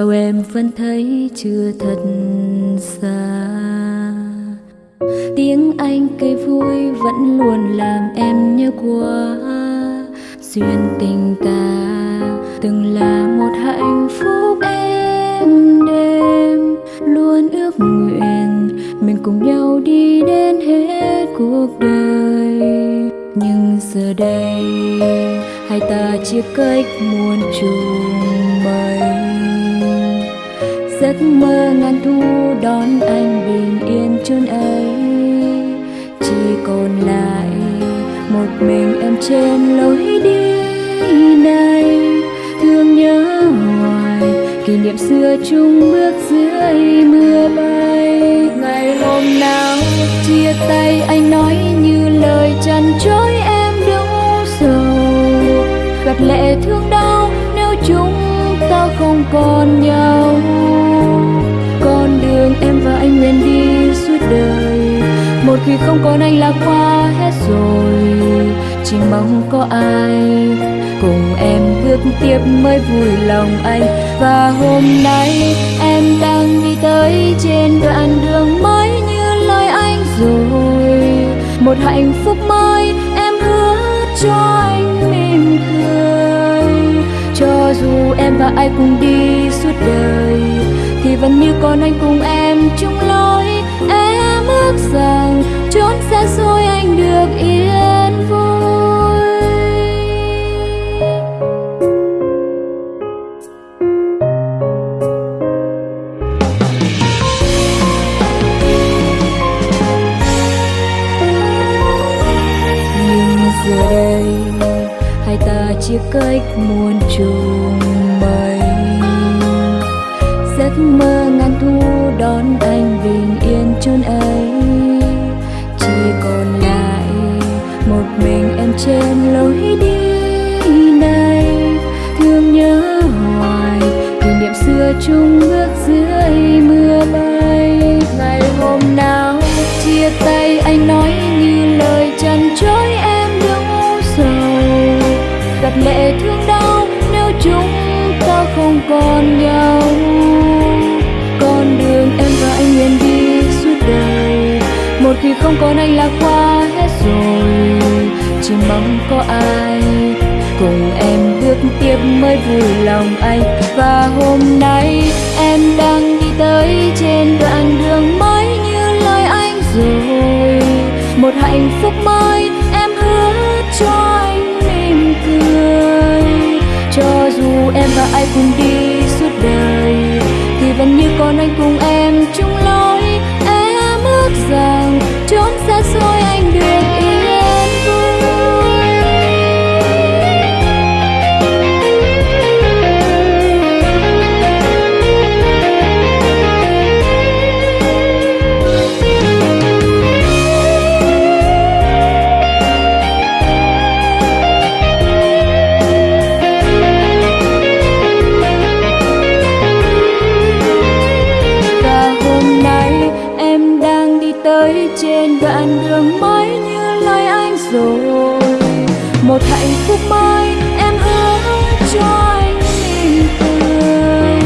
Dẫu em vẫn thấy chưa thật xa. Tiếng anh cây vui vẫn luôn làm em nhớ quá. duyên tình ta từng là một hạnh phúc em đêm luôn ước nguyện mình cùng nhau đi đến hết cuộc đời. Nhưng giờ đây, hai ta chia cách muôn trùng mây giấc mơ ngàn thu đón anh bình yên chốn ấy. Chỉ còn lại một mình em trên lối đi này. Thương nhớ hoài, kỷ niệm xưa chung bước dưới mưa bay. Ngày hôm nào chia tay anh nói như lời chăn trối em đúng rồi gạt lệ thương đau nếu chúng ta không còn nhau. Không còn anh là qua hết rồi. Chỉ mong có ai cùng em bước tiếp mới vui lòng anh. Và hôm nay em đang đi tới trên đoạn đường mới như lời anh rồi. Một hạnh phúc mới em hứa cho anh mỉm cười. Cho dù em và ai cùng đi suốt đời, thì vẫn như con anh cùng em chung lối em ước rằng chia cách muôn trùng mây. Giấc mơ ngàn thu đón anh bình yên chốn ấy. Chỉ còn lại một mình em trên lối đi này. Thương nhớ hoài, kỷ niệm xưa chung bước dưới lệ thương đau, nếu chúng ta không còn nhau. Con đường em và anh nguyện đi suốt đời. Một khi không còn anh là qua hết rồi. Chỉ mong có ai cùng em bước tiếp mới vui lòng anh và còn con anh cùng em chung lối đoạn đường mới như lời anh rồi. Một hạnh phúc mới em hứa cho anh mỉm cười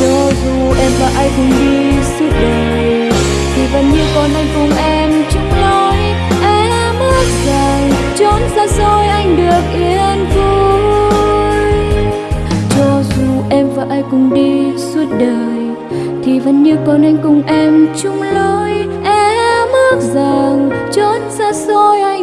cho dù em và ai cùng đi suốt đời, thì vẫn như con anh cùng em. Chung lối em ước rằng trốn xa xôi anh được yên vui. Cho dù em và ai cùng đi suốt đời, thì vẫn như con anh cùng em. Chung lối ước rằng trốn xa xôi anh